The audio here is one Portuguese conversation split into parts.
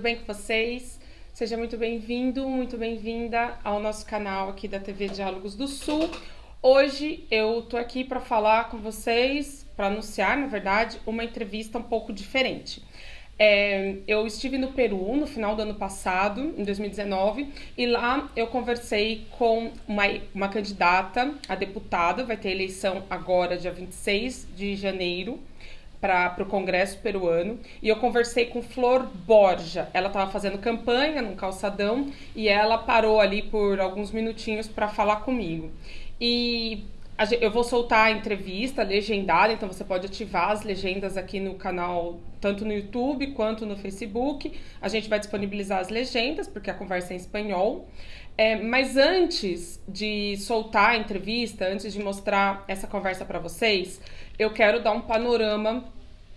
bem com vocês? Seja muito bem-vindo, muito bem-vinda ao nosso canal aqui da TV Diálogos do Sul. Hoje eu tô aqui para falar com vocês, para anunciar, na verdade, uma entrevista um pouco diferente. É, eu estive no Peru no final do ano passado, em 2019, e lá eu conversei com uma, uma candidata a deputada, vai ter eleição agora, dia 26 de janeiro, para o Congresso peruano e eu conversei com Flor Borja. Ela estava fazendo campanha num calçadão e ela parou ali por alguns minutinhos para falar comigo. E eu vou soltar a entrevista legendada, então você pode ativar as legendas aqui no canal, tanto no YouTube quanto no Facebook. A gente vai disponibilizar as legendas, porque a conversa é em espanhol. É, mas antes de soltar a entrevista, antes de mostrar essa conversa para vocês, eu quero dar um panorama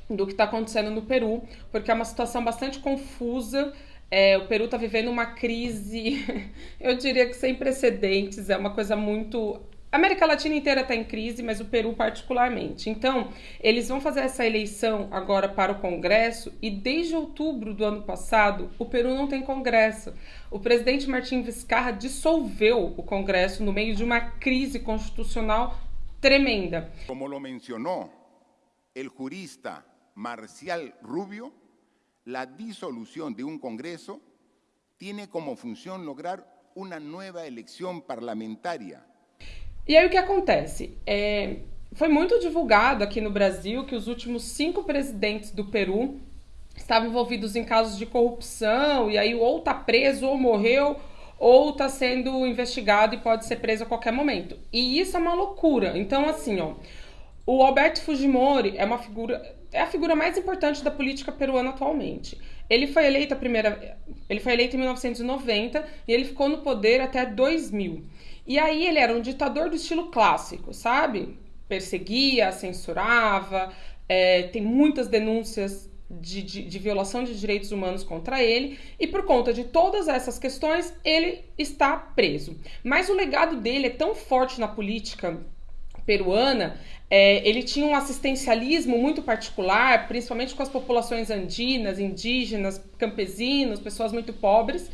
do que está acontecendo no Peru, porque é uma situação bastante confusa. É, o Peru está vivendo uma crise, eu diria que sem precedentes, é uma coisa muito. A América Latina inteira está em crise, mas o Peru particularmente. Então, eles vão fazer essa eleição agora para o Congresso e desde outubro do ano passado, o Peru não tem Congresso. O presidente Martim Vizcarra dissolveu o Congresso no meio de uma crise constitucional tremenda. Como lo mencionou o jurista Marcial Rubio, la disolución de un Congreso tiene como función lograr uma nova eleição parlamentaria. E aí o que acontece? É, foi muito divulgado aqui no Brasil que os últimos cinco presidentes do Peru estavam envolvidos em casos de corrupção, e aí ou tá preso ou morreu, ou está sendo investigado e pode ser preso a qualquer momento. E isso é uma loucura. Então, assim, ó, o Alberto Fujimori é uma figura, é a figura mais importante da política peruana atualmente. Ele foi eleito a primeira, ele foi eleito em 1990 e ele ficou no poder até 2000. E aí ele era um ditador do estilo clássico, sabe? Perseguia, censurava, é, tem muitas denúncias de, de, de, violação de direitos humanos contra ele, e por conta de todas essas questões, ele está preso. Mas o legado dele é tão forte na política peruana, é, ele tinha um assistencialismo muito particular, principalmente com as populações andinas, indígenas, campesinos, pessoas muito pobres.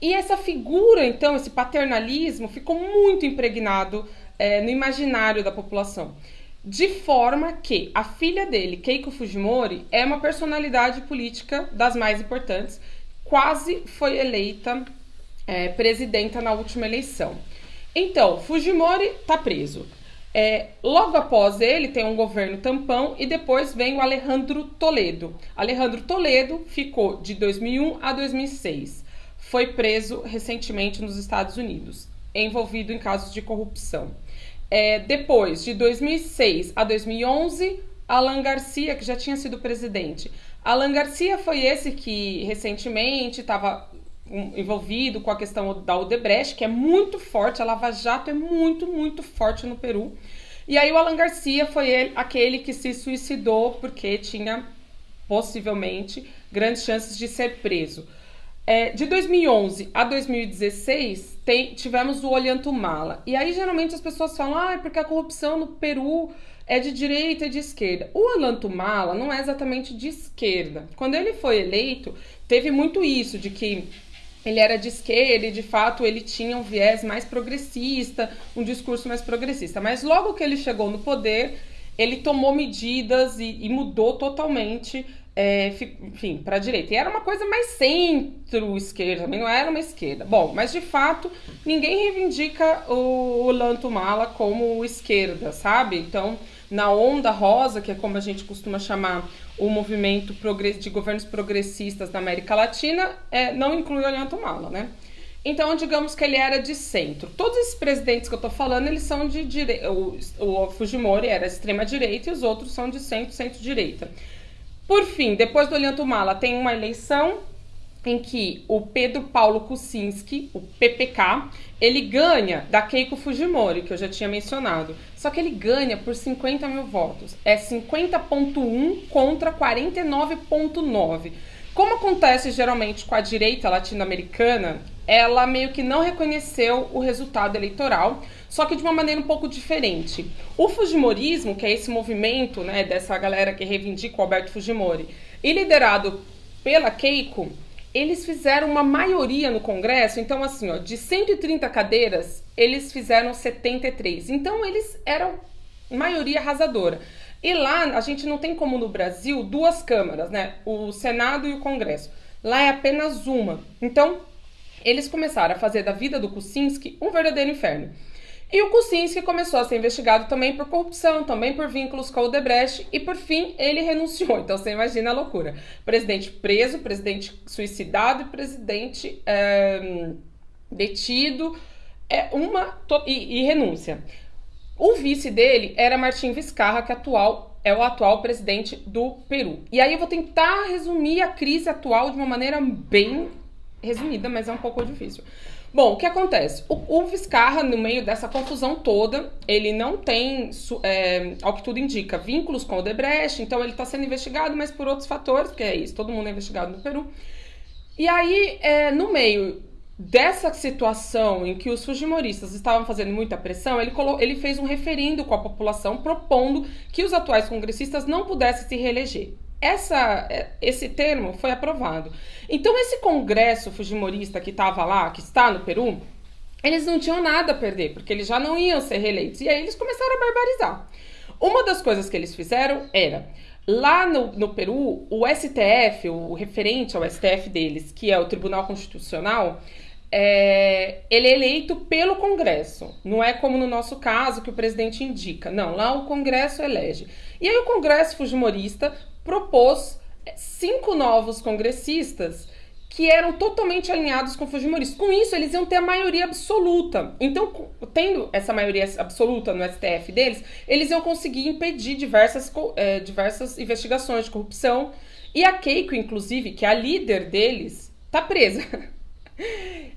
E essa figura, então, esse paternalismo, ficou muito impregnado é, no imaginário da população. De forma que a filha dele, Keiko Fujimori, é uma personalidade política das mais importantes, quase foi eleita é, presidenta na última eleição. Então, Fujimori está preso. É, logo após ele tem um governo tampão e depois vem o Alejandro Toledo. Alejandro Toledo ficou de 2001 a 2006. Foi preso recentemente nos Estados Unidos, envolvido em casos de corrupção. É, depois, de 2006 a 2011, Alan Garcia, que já tinha sido presidente. Alan Garcia foi esse que recentemente estava envolvido com a questão da Odebrecht, que é muito forte, a Lava Jato é muito, muito forte no Peru. E aí o Alan Garcia foi ele, aquele que se suicidou porque tinha possivelmente grandes chances de ser preso. É, de 2011 a 2016, tem, tivemos o Olhantumala. E aí, geralmente, as pessoas falam, ah, é porque a corrupção no Peru é de direita e de esquerda. O Olhantumala não é exatamente de esquerda. Quando ele foi eleito, teve muito isso, de que ele era de esquerda e, de fato, ele tinha um viés mais progressista, um discurso mais progressista. Mas logo que ele chegou no poder, ele tomou medidas e, e mudou totalmente é, enfim, para a direita. E era uma coisa mais centro-esquerda, também não era uma esquerda. Bom, mas de fato, ninguém reivindica o, o Lanto Mala como esquerda, sabe? Então, na onda rosa, que é como a gente costuma chamar o movimento de governos progressistas da América Latina, é, não inclui o Lanto Mala, né? Então, digamos que ele era de centro. Todos esses presidentes que eu tô falando, eles são de direita. O, o Fujimori era extrema-direita e os outros são de centro, centro-direita. Por fim, depois do Olhanto Mala, tem uma eleição em que o Pedro Paulo Kuczynski, o PPK, ele ganha da Keiko Fujimori, que eu já tinha mencionado. Só que ele ganha por 50 mil votos. É 50,1 contra 49,9. Como acontece geralmente com a direita latino-americana, ela meio que não reconheceu o resultado eleitoral, só que de uma maneira um pouco diferente. O Fujimorismo, que é esse movimento né, dessa galera que reivindica o Alberto Fujimori, e liderado pela Keiko, eles fizeram uma maioria no Congresso, então assim, ó, de 130 cadeiras, eles fizeram 73. Então eles eram maioria arrasadora. E lá a gente não tem como no Brasil duas câmaras, né? O Senado e o Congresso. Lá é apenas uma. Então, eles começaram a fazer da vida do Kuczynski um verdadeiro inferno. E o Kuczynski começou a ser investigado também por corrupção, também por vínculos com o Debrecht e por fim ele renunciou. Então você imagina a loucura: presidente preso, presidente suicidado e presidente é, detido, é uma e, e renúncia. O vice dele era Martim Vizcarra, que atual é o atual presidente do Peru. E aí eu vou tentar resumir a crise atual de uma maneira bem resumida, mas é um pouco difícil. Bom, o que acontece? O, o Vizcarra, no meio dessa confusão toda, ele não tem, é, ao que tudo indica, vínculos com o Debrecht, então ele está sendo investigado, mas por outros fatores, porque é isso, todo mundo é investigado no Peru. E aí, é, no meio dessa situação em que os fujimoristas estavam fazendo muita pressão, ele, ele fez um referendo com a população propondo que os atuais congressistas não pudessem se reeleger essa, é, esse termo foi aprovado. Então, esse congresso fujimorista que estava lá, que está no Peru, eles não tinham nada a perder, porque eles já não iam ser reeleitos. E aí eles começaram a barbarizar. Uma das coisas que eles fizeram era, lá no, no Peru, o STF, o referente ao STF deles, que é o Tribunal Constitucional, é, ele é eleito pelo Congresso. Não é como no nosso caso que o presidente indica. Não, lá o Congresso elege. E aí o Congresso Fujimorista propôs cinco novos congressistas que eram totalmente alinhados com Fujimoristas. Com isso, eles iam ter a maioria absoluta. Então, tendo essa maioria absoluta no STF deles, eles iam conseguir impedir diversas, é, diversas investigações de corrupção. E a Keiko, inclusive, que é a líder deles, tá presa.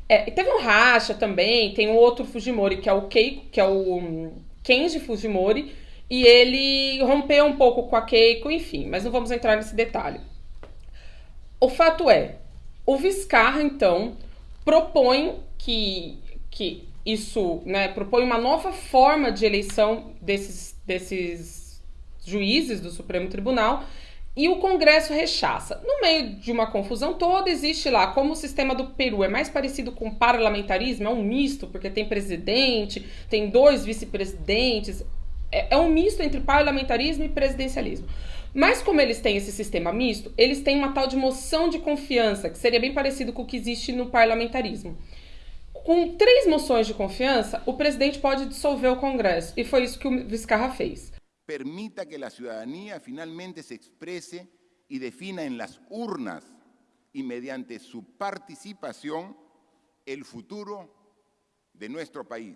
É, teve um racha também, tem um outro Fujimori, que é o Keiko, que é o hum, Kenji Fujimori, e ele rompeu um pouco com a Keiko, enfim, mas não vamos entrar nesse detalhe. O fato é, o Viscarra, então, propõe que, que isso, né, propõe uma nova forma de eleição desses, desses juízes do Supremo Tribunal e o Congresso rechaça. No meio de uma confusão toda, existe lá, como o sistema do Peru é mais parecido com parlamentarismo, é um misto, porque tem presidente, tem dois vice-presidentes, é, é um misto entre parlamentarismo e presidencialismo. Mas como eles têm esse sistema misto, eles têm uma tal de moção de confiança, que seria bem parecido com o que existe no parlamentarismo. Com três moções de confiança, o presidente pode dissolver o Congresso. E foi isso que o Vizcarra fez. Permita que a cidadania finalmente se expresse e defina em las urnas e mediante sua participação o futuro de nosso país.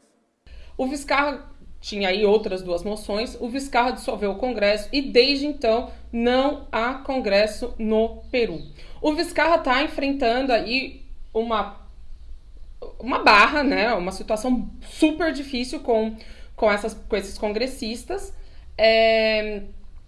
O Vizcarra tinha aí outras duas moções, o Vizcarra dissolveu o Congresso e desde então não há Congresso no Peru. O Vizcarra está enfrentando aí uma, uma barra, né, uma situação super difícil com, com, essas, com esses congressistas. É,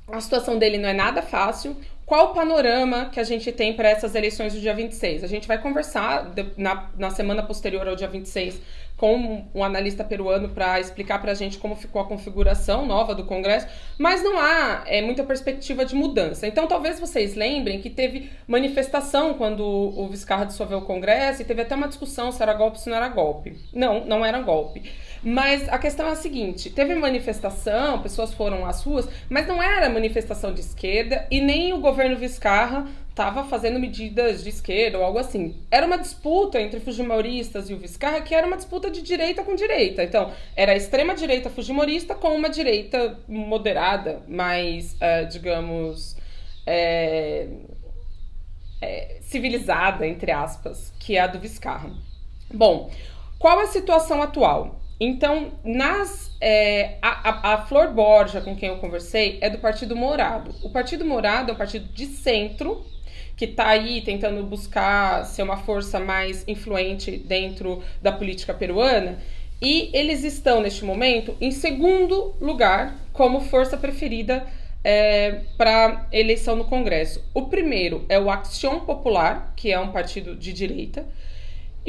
a situação dele não é nada fácil. Qual o panorama que a gente tem para essas eleições do dia 26? A gente vai conversar na, na semana posterior ao dia 26 com um analista peruano para explicar para a gente como ficou a configuração nova do Congresso, mas não há é, muita perspectiva de mudança. Então, talvez vocês lembrem que teve manifestação quando o Vizcarra dissolveu o Congresso e teve até uma discussão se era golpe ou se não era golpe. Não, não era golpe. Mas a questão é a seguinte: teve manifestação, pessoas foram às ruas, mas não era manifestação de esquerda e nem o governo Vizcarra estava fazendo medidas de esquerda ou algo assim. Era uma disputa entre fujimoristas e o Vizcarra que era uma disputa de direita com direita. Então, era a extrema-direita fujimorista com uma direita moderada, mais, uh, digamos, é, é, civilizada, entre aspas, que é a do Vizcarra. Bom, qual a situação atual? Então, nas é, a, a, a, Flor Borja, com quem eu conversei, é do Partido Morado. O Partido Morado é um partido de centro que está aí tentando buscar ser uma força mais influente dentro da política peruana. E eles estão, neste momento, em segundo lugar como força preferida é, para eleição no Congresso. O primeiro é o Action Popular, que é um partido de direita.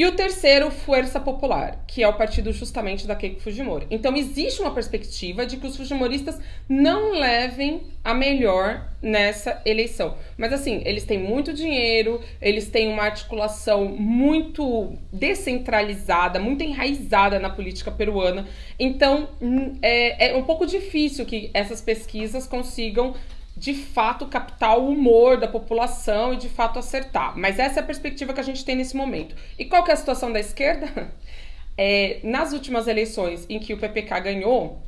E o terceiro, Força Popular, que é o partido justamente da Keiko Fujimori. Então existe uma perspectiva de que os fujimoristas não levem a melhor nessa eleição. Mas assim, eles têm muito dinheiro, eles têm uma articulação muito descentralizada, muito enraizada na política peruana. Então hum, é, é um pouco difícil que essas pesquisas consigam de fato captar o humor da população e de fato acertar. Mas essa é a perspectiva que a gente tem nesse momento. E qual que é a situação da esquerda? É, nas últimas eleições em que o PPK ganhou,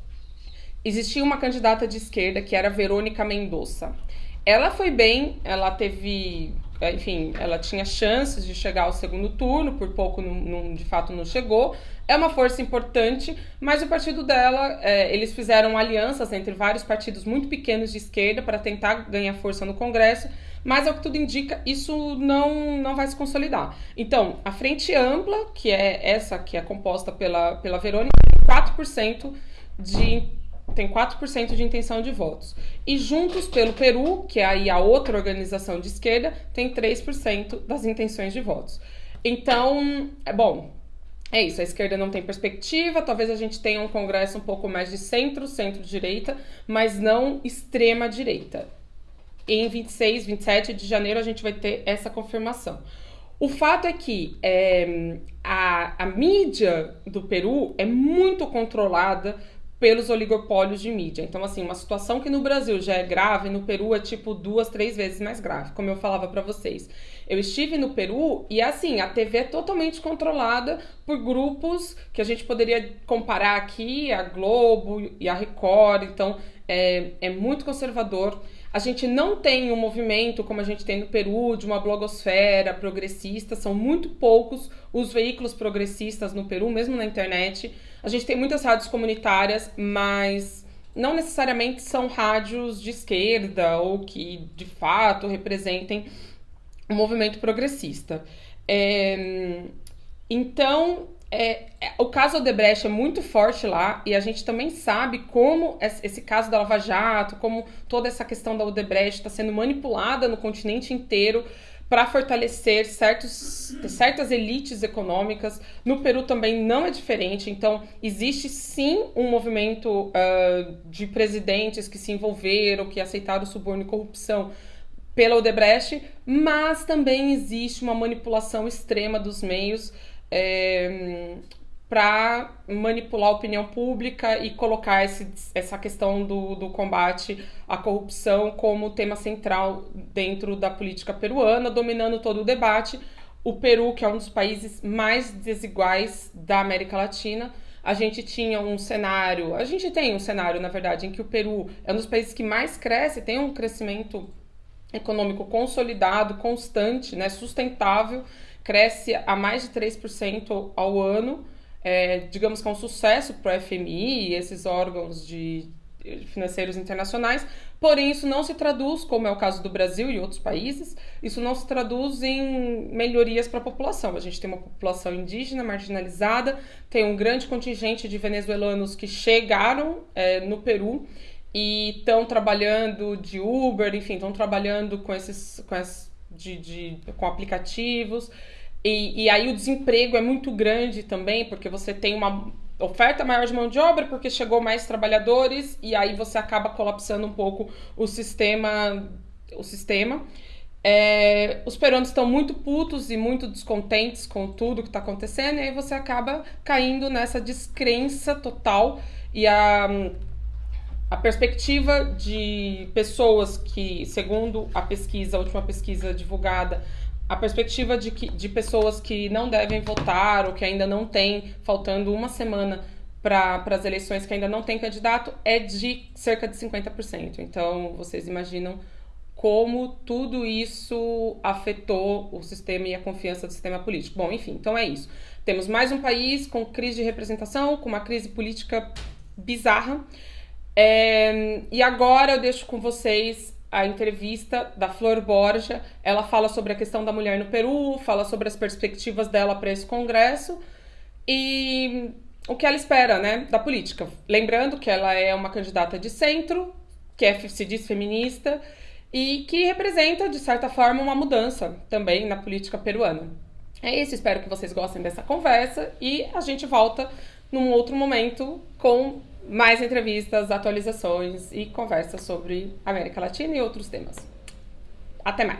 existia uma candidata de esquerda que era Verônica Mendonça. Ela foi bem, ela teve, enfim, ela tinha chances de chegar ao segundo turno, por pouco não, não, de fato não chegou, é uma força importante, mas o partido dela, é, eles fizeram alianças entre vários partidos muito pequenos de esquerda para tentar ganhar força no Congresso, mas ao que tudo indica, isso não, não vai se consolidar. Então, a frente ampla, que é essa que é composta pela, pela Verônica, 4% de tem 4% de intenção de votos. E Juntos pelo Peru, que é aí a outra organização de esquerda, tem 3% das intenções de votos. Então, é bom, é isso, a esquerda não tem perspectiva, talvez a gente tenha um congresso um pouco mais de centro, centro-direita, mas não extrema-direita. Em 26, 27 de janeiro a gente vai ter essa confirmação. O fato é que é, a, a mídia do Peru é muito controlada pelos oligopólios de mídia. Então, assim, uma situação que no Brasil já é grave, no Peru é tipo duas, três vezes mais grave, como eu falava para vocês. Eu estive no Peru e, assim, a TV é totalmente controlada por grupos que a gente poderia comparar aqui, a Globo e a Record. Então, é, é muito conservador. A gente não tem um movimento como a gente tem no Peru, de uma blogosfera progressista, são muito poucos os veículos progressistas no Peru, mesmo na internet. A gente tem muitas rádios comunitárias, mas não necessariamente são rádios de esquerda ou que de fato representem o movimento progressista. É, então, é, é, o caso Odebrecht é muito forte lá e a gente também sabe como esse caso da Lava Jato, como toda essa questão da Odebrecht está sendo manipulada no continente inteiro para fortalecer certos, certas elites econômicas. No Peru também não é diferente, então existe sim um movimento uh, de presidentes que se envolveram, que aceitaram suborno e corrupção pela Odebrecht, mas também existe uma manipulação extrema dos meios é, para manipular a opinião pública e colocar esse, essa questão do, do combate à corrupção como tema central dentro da política peruana, dominando todo o debate. O Peru, que é um dos países mais desiguais da América Latina, a gente tinha um cenário, a gente tem um cenário, na verdade, em que o Peru é um dos países que mais cresce, tem um crescimento econômico consolidado, constante, né, sustentável, cresce a mais de 3% ao ano. É, digamos que é um sucesso para o FMI e esses órgãos de financeiros internacionais, porém isso não se traduz, como é o caso do Brasil e outros países, isso não se traduz em melhorias para a população. A gente tem uma população indígena marginalizada, tem um grande contingente de venezuelanos que chegaram é, no Peru e estão trabalhando de Uber, enfim, estão trabalhando com esses, com esses de, de, com aplicativos. E, e aí o desemprego é muito grande também, porque você tem uma oferta maior de mão de obra, porque chegou mais trabalhadores, e aí você acaba colapsando um pouco o sistema. O sistema. É, os peruanos estão muito putos e muito descontentes com tudo que está acontecendo, e aí você acaba caindo nessa descrença total. E a a perspectiva de pessoas que, segundo a pesquisa, a última pesquisa divulgada, a perspectiva de, que, de pessoas que não devem votar ou que ainda não têm, faltando uma semana para as eleições, que ainda não tem candidato, é de cerca de 50%. Então, vocês imaginam como tudo isso afetou o sistema e a confiança do sistema político. Bom, enfim, então é isso. Temos mais um país com crise de representação, com uma crise política bizarra. É, e agora eu deixo com vocês a entrevista da Flor Borja. Ela fala sobre a questão da mulher no Peru, fala sobre as perspectivas dela para esse congresso e o que ela espera, né, da política. Lembrando que ela é uma candidata de centro, que é, se diz feminista e que representa, de certa forma, uma mudança também na política peruana. É isso, espero que vocês gostem dessa conversa e a gente volta num outro momento com mais entrevistas, atualizações e conversas sobre América Latina e outros temas. Até más.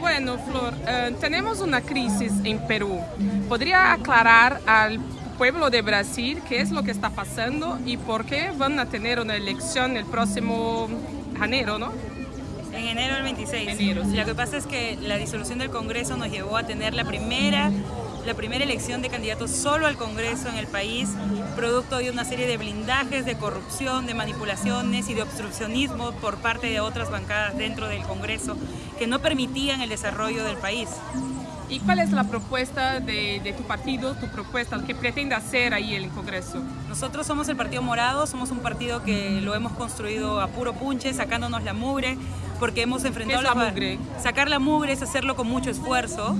Bueno, Flor, uh, tenemos una crisis en Perú. ¿Podría aclarar al pueblo de Brasil qué es lo que está pasando y por qué van a tener una elección el próximo enero, ¿no? En enero del 26. Enero, sí. Lo que pasa es que la disolución del Congreso nos llevó a tener la primera la primera elección de candidatos solo al Congreso en el país, producto de una serie de blindajes, de corrupción, de manipulaciones y de obstruccionismo por parte de otras bancadas dentro del Congreso que no permitían el desarrollo del país. ¿Y cuál es la propuesta de, tu partido, tu propuesta, que pretende hacer ahí el Congreso? Nosotros somos el Partido Morado, somos un partido que lo hemos construido a puro punche, sacándonos la mugre, porque hemos enfrentado... ¿Qué es la mugre? Sacar la mugre es hacerlo con mucho esfuerzo,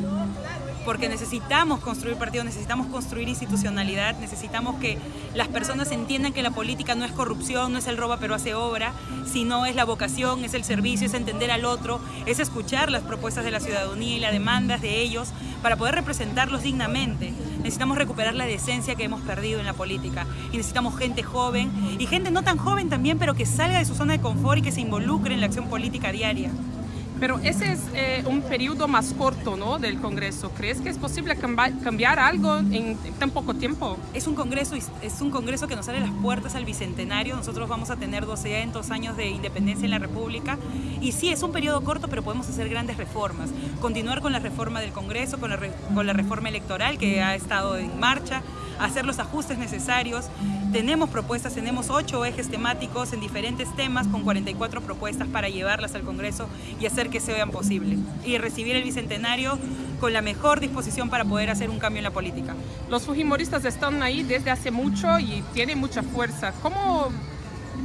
porque necesitamos construir partidos, necesitamos construir institucionalidad, necesitamos que las personas entiendan que la política no es corrupción, no es el roba pero hace obra, sino es la vocación, es el servicio, es entender al otro, es escuchar las propuestas de la ciudadanía y las demandas de ellos para poder representarlos dignamente. Necesitamos recuperar la decencia que hemos perdido en la política y necesitamos gente joven y gente no tan joven también, pero que salga de su zona de confort y que se involucre en la acción política diaria. Pero ese es eh, un periodo más corto ¿no? del Congreso. ¿Crees que es posible cambiar algo en tan poco tiempo? Es un, congreso, es un congreso que nos abre las puertas al Bicentenario. Nosotros vamos a tener 200 años de independencia en la República. Y sí, es un periodo corto, pero podemos hacer grandes reformas. Continuar con la reforma del Congreso, con la, con la reforma electoral que ha estado en marcha hacer los ajustes necesarios. Tenemos propuestas, tenemos ocho ejes temáticos en diferentes temas con 44 propuestas para llevarlas al Congreso y hacer que sean posible. Y recibir el Bicentenario con la mejor disposición para poder hacer un cambio en la política. Los fujimoristas están ahí desde hace mucho y tienen mucha fuerza. ¿Cómo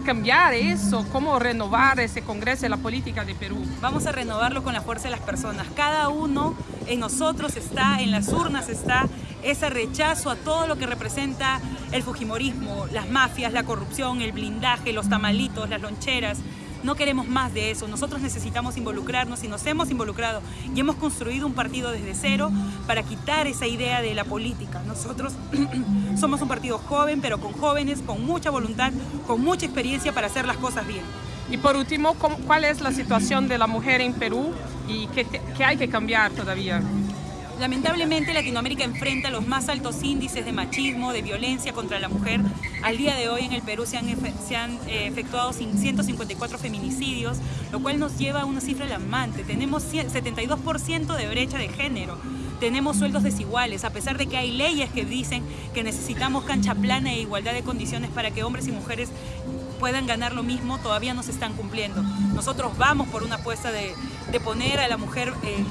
cambiar eso? ¿Cómo renovar ese Congreso de la política de Perú? Vamos a renovarlo con la fuerza de las personas. Cada uno en nosotros está, en las urnas está, ese rechazo a todo lo que representa el fujimorismo, las mafias, la corrupción, el blindaje, los tamalitos, las loncheras. No queremos más de eso, nosotros necesitamos involucrarnos y nos hemos involucrado y hemos construido un partido desde cero para quitar esa idea de la política. Nosotros somos un partido joven, pero con jóvenes, con mucha voluntad, con mucha experiencia para hacer las cosas bien. Y por último, ¿cuál es la situación de la mujer en Perú y qué, qué hay que cambiar todavía? Lamentablemente Latinoamérica enfrenta los más altos índices de machismo, de violencia contra la mujer. Al día de hoy en el Perú se han, eh, efectuado 154 feminicidios, lo cual nos lleva a una cifra alarmante. Tenemos 72% de brecha de género tenemos sueldos desiguales, a pesar de que hay leyes que dicen que necesitamos cancha plana e igualdad de condiciones para que hombres y mujeres puedan ganar lo mismo, todavía no se están cumpliendo. Nosotros vamos por una apuesta de, poner a la mujer en,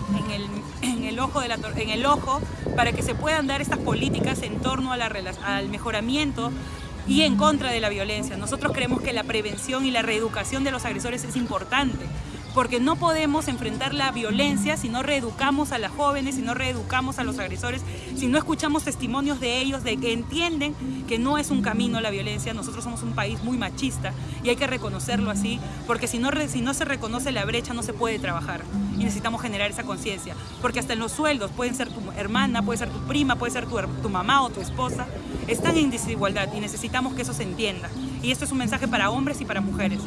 el, ojo en el ojo para que se puedan dar estas políticas en torno a la, al mejoramiento y en contra de la violencia. Nosotros creemos que la prevención y la reeducación de los agresores es importante porque no podemos enfrentar la violencia si no reeducamos a las jóvenes, si no reeducamos a los agresores, si no escuchamos testimonios de ellos de que entienden que no es un camino la violencia. Nosotros somos un país muy machista y hay que reconocerlo así, porque si no, si no se reconoce la brecha no se puede trabajar y necesitamos generar esa conciencia, porque hasta en los sueldos pueden ser tu hermana, puede ser tu prima, puede ser tu, tu mamá o tu esposa, están en desigualdad y necesitamos que eso se entienda. Y esto es un mensaje para hombres y para mujeres.